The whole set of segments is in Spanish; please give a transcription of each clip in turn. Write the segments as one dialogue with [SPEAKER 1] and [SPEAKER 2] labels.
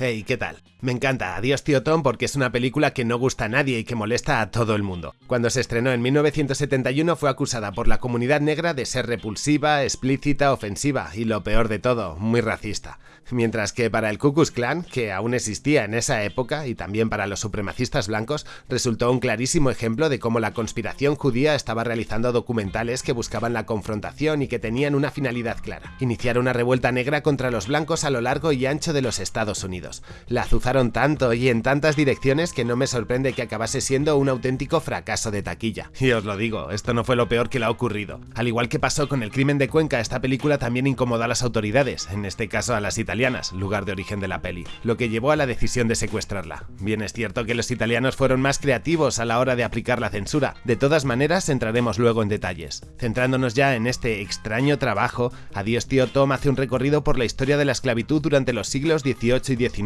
[SPEAKER 1] Hey, ¿qué tal? Me encanta Adiós tío Tom porque es una película que no gusta a nadie y que molesta a todo el mundo. Cuando se estrenó en 1971 fue acusada por la comunidad negra de ser repulsiva, explícita, ofensiva y lo peor de todo, muy racista. Mientras que para el Ku Klux Klan, que aún existía en esa época, y también para los supremacistas blancos, resultó un clarísimo ejemplo de cómo la conspiración judía estaba realizando documentales que buscaban la confrontación y que tenían una finalidad clara, iniciar una revuelta negra contra los blancos a lo largo y ancho de los Estados Unidos. La azuzaron tanto y en tantas direcciones que no me sorprende que acabase siendo un auténtico fracaso de taquilla. Y os lo digo, esto no fue lo peor que le ha ocurrido. Al igual que pasó con el crimen de Cuenca, esta película también incomodó a las autoridades, en este caso a las italianas lugar de origen de la peli, lo que llevó a la decisión de secuestrarla. Bien es cierto que los italianos fueron más creativos a la hora de aplicar la censura, de todas maneras entraremos luego en detalles. Centrándonos ya en este extraño trabajo, Adiós tío Tom hace un recorrido por la historia de la esclavitud durante los siglos XVIII y XIX,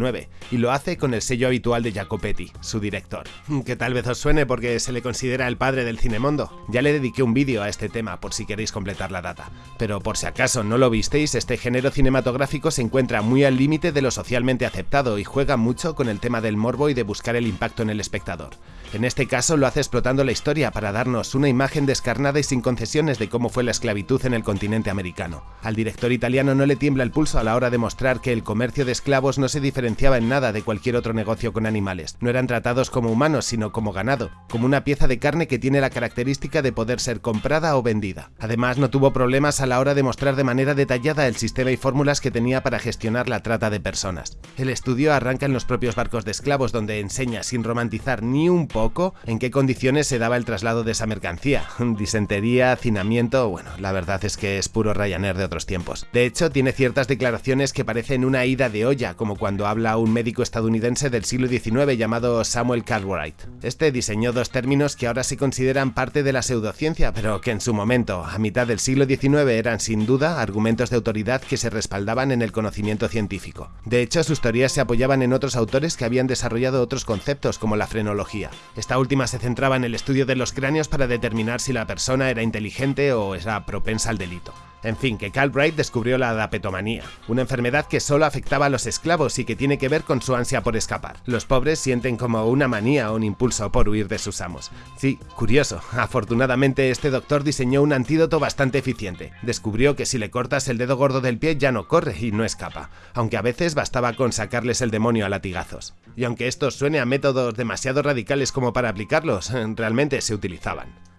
[SPEAKER 1] y lo hace con el sello habitual de Jacopetti, su director. Que tal vez os suene porque se le considera el padre del cinemondo. Ya le dediqué un vídeo a este tema por si queréis completar la data. Pero por si acaso no lo visteis, este género cinematográfico se encuentra muy al límite de lo socialmente aceptado y juega mucho con el tema del morbo y de buscar el impacto en el espectador. En este caso lo hace explotando la historia para darnos una imagen descarnada y sin concesiones de cómo fue la esclavitud en el continente americano. Al director italiano no le tiembla el pulso a la hora de mostrar que el comercio de esclavos no se diferenciaba en nada de cualquier otro negocio con animales. No eran tratados como humanos, sino como ganado, como una pieza de carne que tiene la característica de poder ser comprada o vendida. Además, no tuvo problemas a la hora de mostrar de manera detallada el sistema y fórmulas que tenía para gestionar la trata de personas. El estudio arranca en los propios barcos de esclavos donde enseña, sin romantizar ni un poco, en qué condiciones se daba el traslado de esa mercancía. Disentería, hacinamiento, bueno, la verdad es que es puro Ryanair de otros tiempos. De hecho, tiene ciertas declaraciones que parecen una ida de olla, como cuando habla un médico estadounidense del siglo XIX llamado Samuel Cartwright. Este diseñó dos términos que ahora se consideran parte de la pseudociencia, pero que en su momento, a mitad del siglo XIX, eran sin duda argumentos de autoridad que se respaldaban en el conocimiento científico. De hecho, sus teorías se apoyaban en otros autores que habían desarrollado otros conceptos, como la frenología. Esta última se centraba en el estudio de los cráneos para determinar si la persona era inteligente o era propensa al delito. En fin, que Carl Bright descubrió la adapetomanía, una enfermedad que solo afectaba a los esclavos y que tiene que ver con su ansia por escapar. Los pobres sienten como una manía o un impulso por huir de sus amos. Sí, curioso, afortunadamente este doctor diseñó un antídoto bastante eficiente. Descubrió que si le cortas el dedo gordo del pie ya no corre y no escapa, aunque a veces bastaba con sacarles el demonio a latigazos. Y aunque esto suene a métodos demasiado radicales como para aplicarlos, realmente se utilizaban.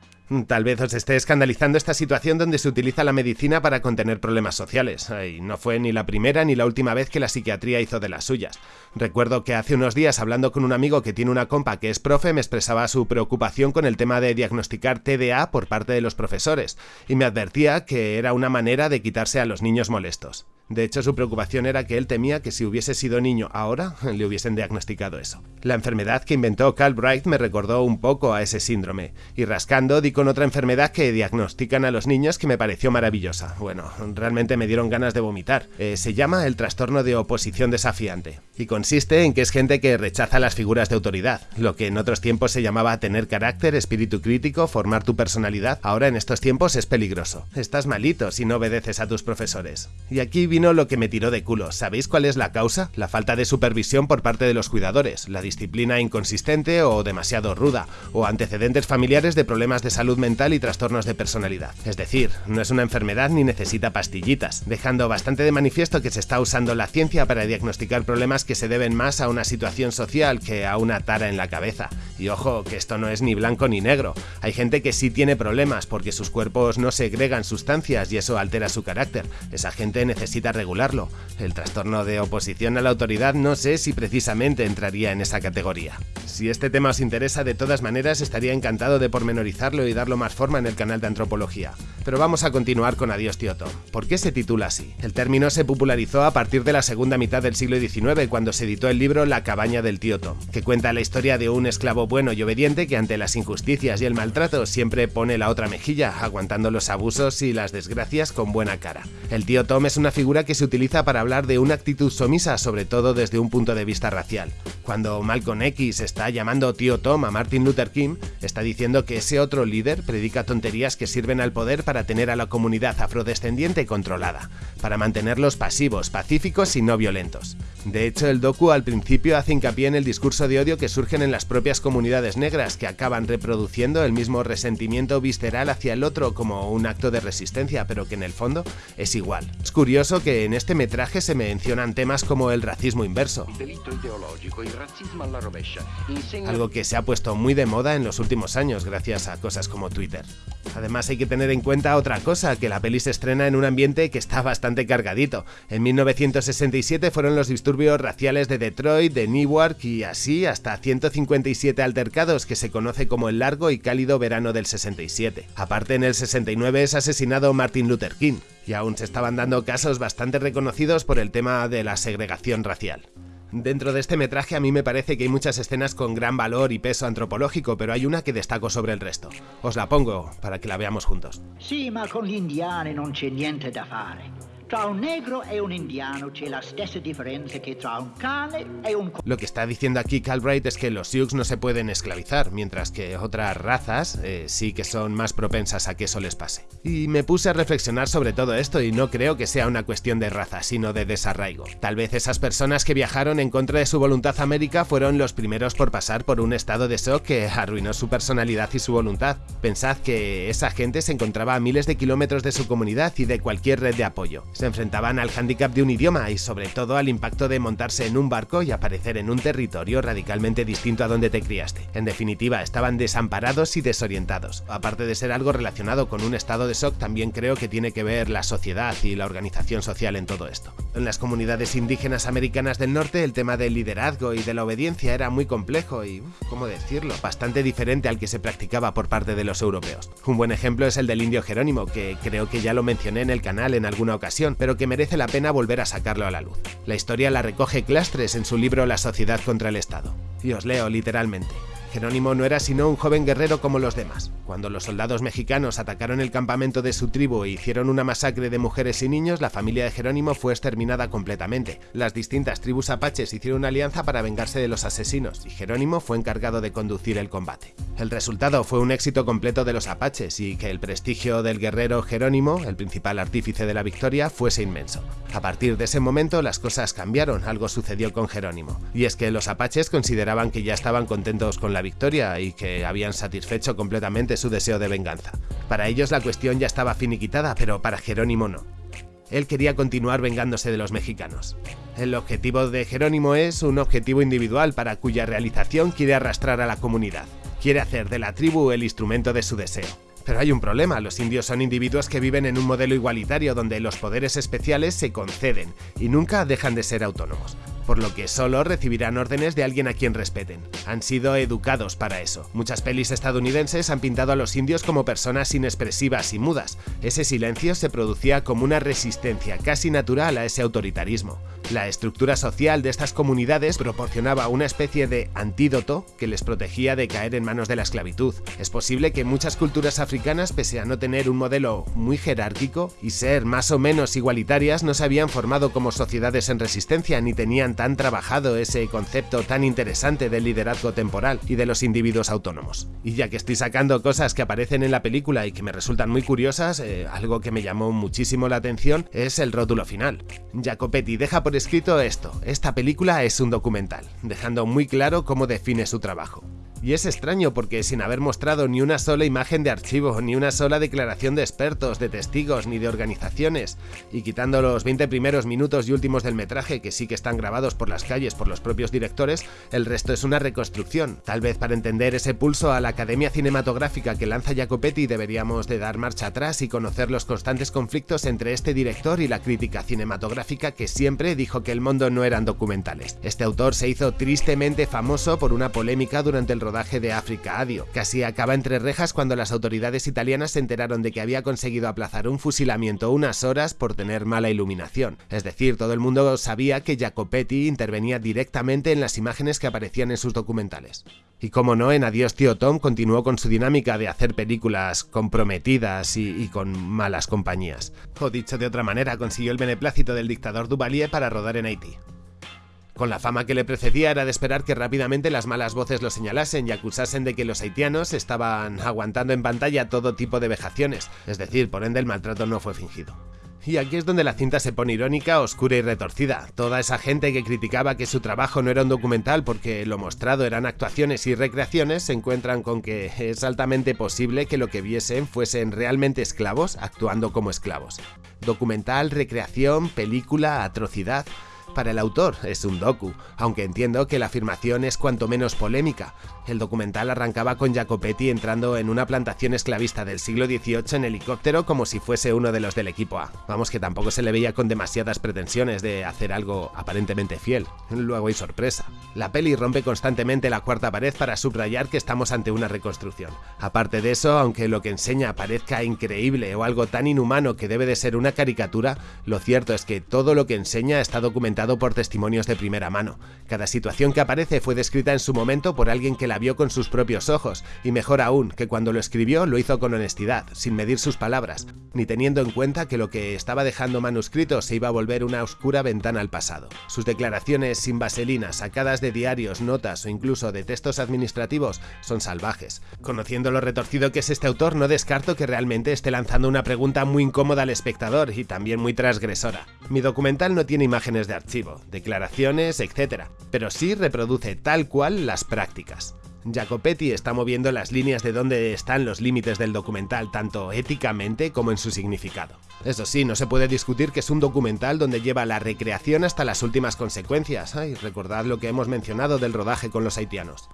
[SPEAKER 1] Tal vez os esté escandalizando esta situación donde se utiliza la medicina para contener problemas sociales, y no fue ni la primera ni la última vez que la psiquiatría hizo de las suyas. Recuerdo que hace unos días hablando con un amigo que tiene una compa que es profe me expresaba su preocupación con el tema de diagnosticar TDA por parte de los profesores, y me advertía que era una manera de quitarse a los niños molestos. De hecho, su preocupación era que él temía que si hubiese sido niño ahora, le hubiesen diagnosticado eso. La enfermedad que inventó Carl Bright me recordó un poco a ese síndrome, y rascando di con otra enfermedad que diagnostican a los niños que me pareció maravillosa. Bueno, realmente me dieron ganas de vomitar. Eh, se llama el trastorno de oposición desafiante, y consiste en que es gente que rechaza las figuras de autoridad, lo que en otros tiempos se llamaba tener carácter, espíritu crítico, formar tu personalidad, ahora en estos tiempos es peligroso. Estás malito si no obedeces a tus profesores. Y aquí vino lo que me tiró de culo. ¿Sabéis cuál es la causa? La falta de supervisión por parte de los cuidadores, la disciplina inconsistente o demasiado ruda, o antecedentes familiares de problemas de salud mental y trastornos de personalidad. Es decir, no es una enfermedad ni necesita pastillitas, dejando bastante de manifiesto que se está usando la ciencia para diagnosticar problemas que se deben más a una situación social que a una tara en la cabeza. Y ojo, que esto no es ni blanco ni negro. Hay gente que sí tiene problemas porque sus cuerpos no segregan sustancias y eso altera su carácter. Esa gente necesita regularlo. El trastorno de oposición a la autoridad no sé si precisamente entraría en esa categoría. Si este tema os interesa, de todas maneras estaría encantado de pormenorizarlo y darlo más forma en el canal de antropología. Pero vamos a continuar con Adiós tío Tom. ¿Por qué se titula así? El término se popularizó a partir de la segunda mitad del siglo XIX cuando se editó el libro La cabaña del tío Tom, que cuenta la historia de un esclavo bueno y obediente que ante las injusticias y el maltrato siempre pone la otra mejilla, aguantando los abusos y las desgracias con buena cara. El tío Tom es una figura que se utiliza para hablar de una actitud sumisa, sobre todo desde un punto de vista racial. Cuando Malcolm X está llamando tío Tom a Martin Luther King, está diciendo que ese otro líder predica tonterías que sirven al poder para tener a la comunidad afrodescendiente controlada, para mantenerlos pasivos, pacíficos y no violentos. De hecho, el docu al principio hace hincapié en el discurso de odio que surgen en las propias comunidades negras, que acaban reproduciendo el mismo resentimiento visceral hacia el otro como un acto de resistencia, pero que en el fondo es igual. Es curioso que en este metraje se mencionan temas como el racismo inverso, algo que se ha puesto muy de moda en los últimos años gracias a cosas como Twitter. Además hay que tener en cuenta otra cosa, que la peli se estrena en un ambiente que está bastante cargadito. En 1967 fueron los disturbios raciales de Detroit, de Newark y así hasta 157 altercados que se conoce como el largo y cálido verano del 67. Aparte en el 69 es asesinado Martin Luther King, y aún se estaban dando casos bastante reconocidos por el tema de la segregación racial. Dentro de este metraje a mí me parece que hay muchas escenas con gran valor y peso antropológico, pero hay una que destaco sobre el resto. Os la pongo para que la veamos juntos.
[SPEAKER 2] Sí, ma con gli non c'è niente da fare.
[SPEAKER 1] Lo que está diciendo aquí Calbright es que los Sioux no se pueden esclavizar, mientras que otras razas eh, sí que son más propensas a que eso les pase. Y me puse a reflexionar sobre todo esto y no creo que sea una cuestión de raza, sino de desarraigo. Tal vez esas personas que viajaron en contra de su voluntad a América fueron los primeros por pasar por un estado de shock que arruinó su personalidad y su voluntad. Pensad que esa gente se encontraba a miles de kilómetros de su comunidad y de cualquier red de apoyo se enfrentaban al hándicap de un idioma y sobre todo al impacto de montarse en un barco y aparecer en un territorio radicalmente distinto a donde te criaste. En definitiva, estaban desamparados y desorientados. Aparte de ser algo relacionado con un estado de shock, también creo que tiene que ver la sociedad y la organización social en todo esto. En las comunidades indígenas americanas del norte, el tema del liderazgo y de la obediencia era muy complejo y, ¿cómo decirlo?, bastante diferente al que se practicaba por parte de los europeos. Un buen ejemplo es el del indio Jerónimo, que creo que ya lo mencioné en el canal en alguna ocasión, pero que merece la pena volver a sacarlo a la luz. La historia la recoge Clastres en su libro La sociedad contra el Estado. Y os leo literalmente. Jerónimo no era sino un joven guerrero como los demás. Cuando los soldados mexicanos atacaron el campamento de su tribu e hicieron una masacre de mujeres y niños, la familia de Jerónimo fue exterminada completamente. Las distintas tribus apaches hicieron una alianza para vengarse de los asesinos, y Jerónimo fue encargado de conducir el combate. El resultado fue un éxito completo de los apaches y que el prestigio del guerrero Jerónimo, el principal artífice de la victoria, fuese inmenso. A partir de ese momento las cosas cambiaron, algo sucedió con Jerónimo, y es que los apaches consideraban que ya estaban contentos con la victoria y que habían satisfecho completamente su deseo de venganza. Para ellos la cuestión ya estaba finiquitada, pero para Jerónimo no. Él quería continuar vengándose de los mexicanos. El objetivo de Jerónimo es un objetivo individual para cuya realización quiere arrastrar a la comunidad. Quiere hacer de la tribu el instrumento de su deseo. Pero hay un problema, los indios son individuos que viven en un modelo igualitario donde los poderes especiales se conceden y nunca dejan de ser autónomos por lo que solo recibirán órdenes de alguien a quien respeten. Han sido educados para eso. Muchas pelis estadounidenses han pintado a los indios como personas inexpresivas y mudas. Ese silencio se producía como una resistencia casi natural a ese autoritarismo. La estructura social de estas comunidades proporcionaba una especie de antídoto que les protegía de caer en manos de la esclavitud. Es posible que muchas culturas africanas, pese a no tener un modelo muy jerárquico y ser más o menos igualitarias, no se habían formado como sociedades en resistencia ni tenían tan trabajado ese concepto tan interesante del liderazgo temporal y de los individuos autónomos. Y ya que estoy sacando cosas que aparecen en la película y que me resultan muy curiosas, eh, algo que me llamó muchísimo la atención es el rótulo final. Jacopetti deja por escrito esto, esta película es un documental, dejando muy claro cómo define su trabajo. Y es extraño porque sin haber mostrado ni una sola imagen de archivo, ni una sola declaración de expertos, de testigos, ni de organizaciones, y quitando los 20 primeros minutos y últimos del metraje que sí que están grabados por las calles por los propios directores, el resto es una reconstrucción. Tal vez para entender ese pulso a la academia cinematográfica que lanza Jacopetti deberíamos de dar marcha atrás y conocer los constantes conflictos entre este director y la crítica cinematográfica que siempre dijo que el mundo no eran documentales. Este autor se hizo tristemente famoso por una polémica durante el rodaje de África Adio. Casi acaba entre rejas cuando las autoridades italianas se enteraron de que había conseguido aplazar un fusilamiento unas horas por tener mala iluminación. Es decir, todo el mundo sabía que Jacopetti intervenía directamente en las imágenes que aparecían en sus documentales. Y como no, en Adiós tío Tom continuó con su dinámica de hacer películas comprometidas y, y, con malas compañías. O dicho de otra manera, consiguió el beneplácito del dictador Duvalier para rodar en Haití. Con la fama que le precedía era de esperar que rápidamente las malas voces lo señalasen y acusasen de que los haitianos estaban aguantando en pantalla todo tipo de vejaciones, es decir, por ende el maltrato no fue fingido. Y aquí es donde la cinta se pone irónica, oscura y retorcida. Toda esa gente que criticaba que su trabajo no era un documental porque lo mostrado eran actuaciones y recreaciones se encuentran con que es altamente posible que lo que viesen fuesen realmente esclavos actuando como esclavos. Documental, recreación, película, atrocidad. Para el autor es un docu, aunque entiendo que la afirmación es cuanto menos polémica. El documental arrancaba con Jacopetti entrando en una plantación esclavista del siglo XVIII en helicóptero como si fuese uno de los del equipo A. Vamos que tampoco se le veía con demasiadas pretensiones de hacer algo aparentemente fiel. Luego hay sorpresa. La peli rompe constantemente la cuarta pared para subrayar que estamos ante una reconstrucción. Aparte de eso, aunque lo que enseña parezca increíble o algo tan inhumano que debe de ser una caricatura, lo cierto es que todo lo que enseña está documentado por testimonios de primera mano. Cada situación que aparece fue descrita en su momento por alguien que la vio con sus propios ojos, y mejor aún, que cuando lo escribió lo hizo con honestidad, sin medir sus palabras, ni teniendo en cuenta que lo que estaba dejando manuscrito se iba a volver una oscura ventana al pasado. Sus declaraciones sin vaselina, sacadas de diarios, notas o incluso de textos administrativos, son salvajes. Conociendo lo retorcido que es este autor, no descarto que realmente esté lanzando una pregunta muy incómoda al espectador y también muy transgresora. Mi documental no tiene imágenes de archivo declaraciones, etc. Pero sí reproduce tal cual las prácticas. Jacopetti está moviendo las líneas de dónde están los límites del documental, tanto éticamente como en su significado. Eso sí, no se puede discutir que es un documental donde lleva la recreación hasta las últimas consecuencias. Ay, recordad lo que hemos mencionado del rodaje con los haitianos.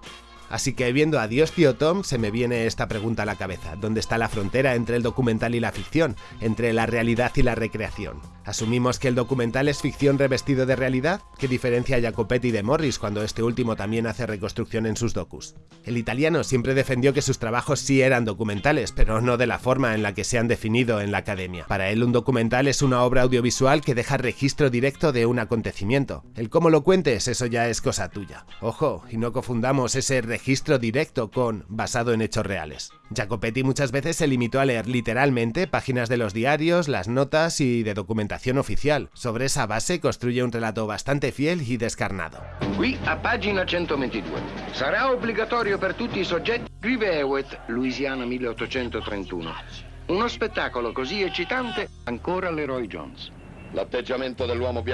[SPEAKER 1] Así que viendo a Dios tío Tom se me viene esta pregunta a la cabeza, ¿dónde está la frontera entre el documental y la ficción, entre la realidad y la recreación? ¿Asumimos que el documental es ficción revestido de realidad? ¿Qué diferencia a Jacopetti de Morris cuando este último también hace reconstrucción en sus docus? El italiano siempre defendió que sus trabajos sí eran documentales, pero no de la forma en la que se han definido en la academia. Para él un documental es una obra audiovisual que deja registro directo de un acontecimiento. El cómo lo cuentes, eso ya es cosa tuya. Ojo, y no confundamos ese registro directo con basado en hechos reales. Jacopetti muchas veces se limitó a leer literalmente páginas de los diarios, las notas y de documentación oficial. Sobre esa base construye un relato bastante fiel y descarnado.
[SPEAKER 3] Qui a pagina 122. Sarà obbligatorio per tutti i soggetti. Scrive Hewitt, Louisiana 1831. Uno spettacolo così eccitante ancora l'Eroy Jones.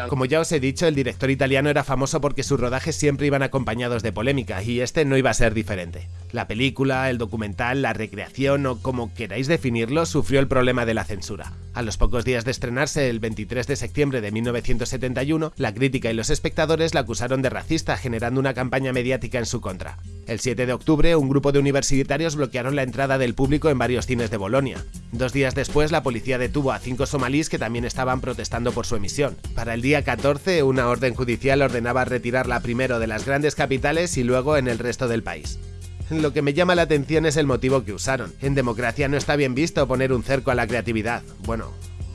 [SPEAKER 1] Como ya os he dicho, el director italiano era famoso porque sus rodajes siempre iban acompañados de polémica, y este no iba a ser diferente. La película, el documental, la recreación o como queráis definirlo, sufrió el problema de la censura. A los pocos días de estrenarse, el 23 de septiembre de 1971, la crítica y los espectadores la acusaron de racista, generando una campaña mediática en su contra. El 7 de octubre, un grupo de universitarios bloquearon la entrada del público en varios cines de Bolonia. Dos días después, la policía detuvo a cinco somalíes que también estaban protestando por su emisión. Para el día 14, una orden judicial ordenaba retirarla primero de las grandes capitales y luego en el resto del país. Lo que me llama la atención es el motivo que usaron. En democracia no está bien visto poner un cerco a la creatividad. Bueno,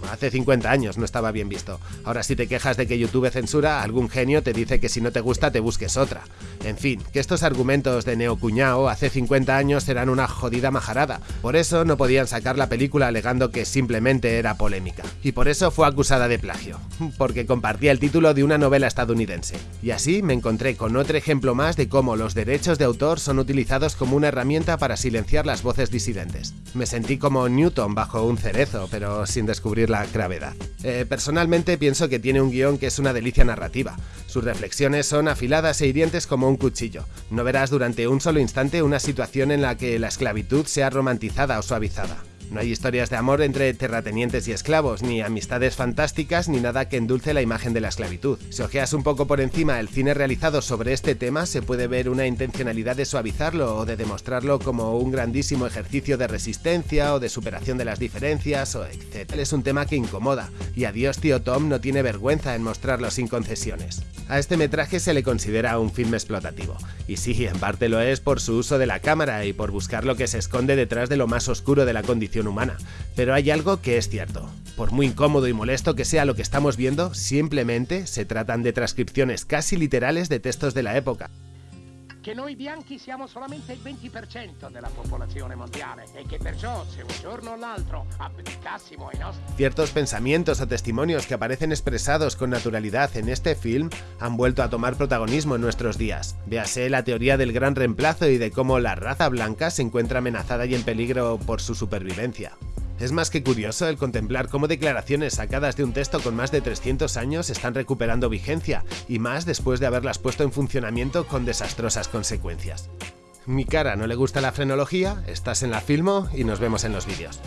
[SPEAKER 1] Hace 50 años no estaba bien visto. Ahora si te quejas de que YouTube censura, algún genio te dice que si no te gusta te busques otra. En fin, que estos argumentos de neocuñao hace 50 años eran una jodida majarada. Por eso no podían sacar la película alegando que simplemente era polémica. Y por eso fue acusada de plagio, porque compartía el título de una novela estadounidense. Y así me encontré con otro ejemplo más de cómo los derechos de autor son utilizados como una herramienta para silenciar las voces disidentes. Me sentí como Newton bajo un cerezo, pero sin descubrir la gravedad. Eh, personalmente pienso que tiene un guion que es una delicia narrativa. Sus reflexiones son afiladas e hirientes como un cuchillo. No verás durante un solo instante una situación en la que la esclavitud sea romantizada o suavizada. No hay historias de amor entre terratenientes y esclavos, ni amistades fantásticas, ni nada que endulce la imagen de la esclavitud. Si ojeas un poco por encima el cine realizado sobre este tema, se puede ver una intencionalidad de suavizarlo o de demostrarlo como un grandísimo ejercicio de resistencia o de superación de las diferencias o etc. Es un tema que incomoda, y a Dios tío Tom no tiene vergüenza en mostrarlo sin concesiones. A este metraje se le considera un film explotativo, y sí, en parte lo es por su uso de la cámara y por buscar lo que se esconde detrás de lo más oscuro de la condición humana. Pero hay algo que es cierto. Por muy incómodo y molesto que sea lo que estamos viendo, simplemente se tratan de transcripciones casi literales de textos de la época.
[SPEAKER 4] Che noi bianchi siamo solamente il 20% della popolazione mondiale e che perciò se un giorno o l'altro abdicassimo ai nostri...
[SPEAKER 1] Ciertos pensamientos o testimonios que aparecen expresados con naturalidad en este film han vuelto a tomar protagonismo en nuestros días. Véase la teoría del gran reemplazo y de cómo la raza blanca se encuentra amenazada y en peligro por su supervivencia. Es más que curioso el contemplar cómo declaraciones sacadas de un texto con más de 300 años están recuperando vigencia, y más después de haberlas puesto en funcionamiento con desastrosas consecuencias. Mi cara no le gusta la frenología, estás en la Filmo y nos vemos en los vídeos.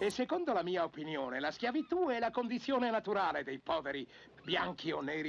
[SPEAKER 4] E la la o